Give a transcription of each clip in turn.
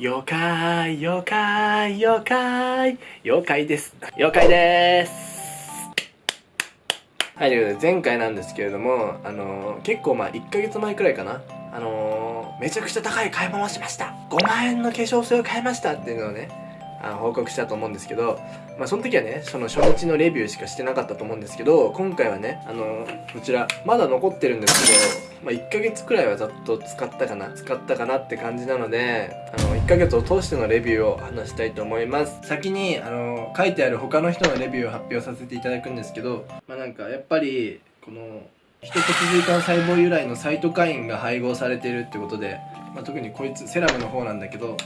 妖怪妖怪妖怪妖怪です妖怪でーすはい、ということで前回なんですけれども、あのー、結構まあ1ヶ月前くらいかな。あのー、めちゃくちゃ高い買い物をしました !5 万円の化粧水を買いましたっていうのをね、あの報告したと思うんですけど、まあ、その時はねその初日のレビューしかしてなかったと思うんですけど今回はねあのこちらまだ残ってるんですけど、まあ、1ヶ月くらいはざっと使ったかな使ったかなって感じなのであの1ヶ月を通してのレビューを話したいと思います。先にあの書いてある他の人のレビューを発表させていただくんですけどまあなんかやっぱりこのヒト骨髄管細胞由来のサイトカインが配合されているってことで、まあ、特にこいつセラムの方なんだけど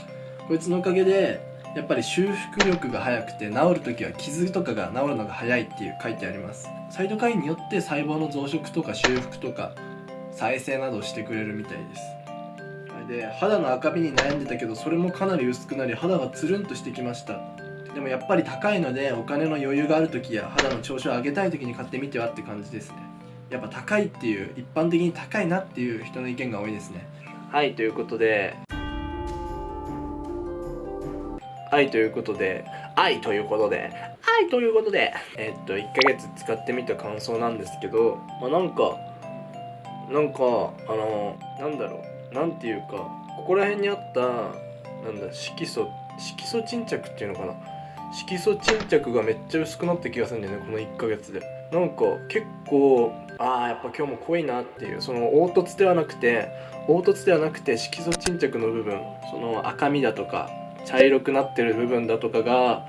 こいつのおかげでやっぱり修復力が速くて治る時は傷とかが治るのが早いっていう書いてあります。サイトカインによって細胞の増殖とか修復とか再生などしてくれるみたいです。で肌の赤みに悩んでたけどそれもかなり薄くなり肌がつるんとしてきました。でもやっぱり高いのでお金の余裕がある時や肌の調子を上げたい時に買ってみてはって感じですね。やっぱ高いっていう一般的に高いなっていう人の意見が多いですね。はいということで。はいということで愛ということで愛ということでえっと1ヶ月使ってみた感想なんですけどまあなんかなんかあのなんだろうなんていうかここら辺にあったなんだ色素色素沈着っていうのかな？色素沈着がめっちゃ薄くなった気がするんだよねこの1ヶ月で。なんか結構ああやっぱ今日も濃いなっていうその凹凸ではなくて凹凸ではなくて色素沈着の部分その赤みだとか茶色くなってる部分だとかが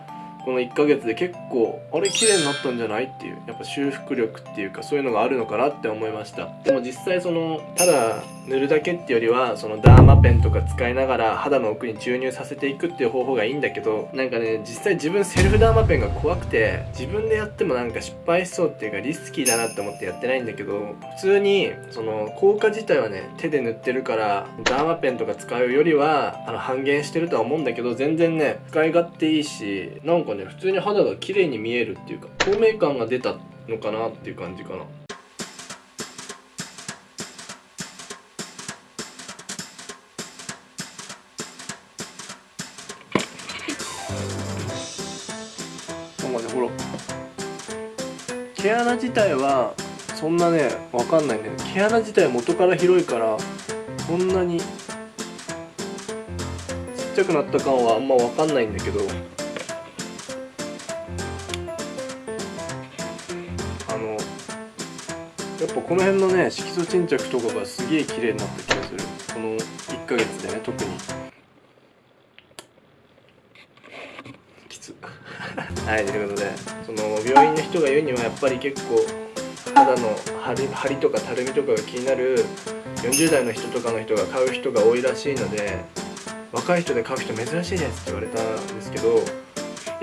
この1ヶ月で結構あれ綺麗になったんじゃないっていうやっぱ修復力っていうかそういうのがあるのかなって思いました。でも実際そのただ塗るだけってよりはそのダーマペンとか使いながら肌の奥に注入させていくっていう方法がいいんだけどなんかね実際自分セルフダーマペンが怖くて自分でやってもなんか失敗しそうっていうかリスキーだなって思ってやってないんだけど普通にその効果自体はね手で塗ってるからダーマペンとか使うよりはあの半減してるとは思うんだけど全然ね使い勝手いいしなんかね普通に肌が綺麗に見えるっていうか透明感が出たのかなっていう感じかな。ほら。毛穴自体はそんなねわかんないんだけど毛穴自体元から広いからそんなにちっちゃくなった感はあんまわかんないんだけどこの辺のね色素沈着とかがすげえ綺麗になった気がするこの1ヶ月でね特にきつ。はいということでその病院の人が言うにはやっぱり結構肌の張り張りとかたるみとかが気になる40代の人とかの人が買う人が多いらしいので若い人で買う人珍しいですって言われたんですけど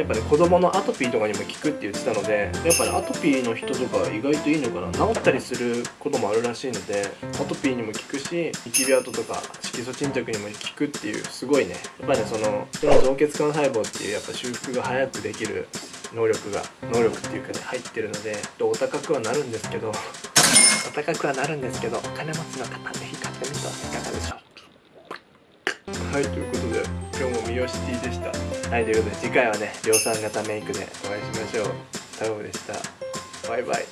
やっぱね子供のアトピーとかにも効くって言ってたのでやっぱねアトピーの人とか意外といいのかな。治ったりすることもあるらしいのでアトピーにも効くしニキビ跡とか色素沈着にも効くっていうすごいね。やっぱねそのその造血管細胞っていうやっぱ修復が早くできる能力が能力っていうかね入ってるのでお高くはなるんですけど お高くはなるんですけどお金持ちの方ぜひ買ってみてはいかがでしょう。はいということで今日もミオシティでした。はいということで次回はね量産型メイクでお会いしましょう。タオでした。バイバイ。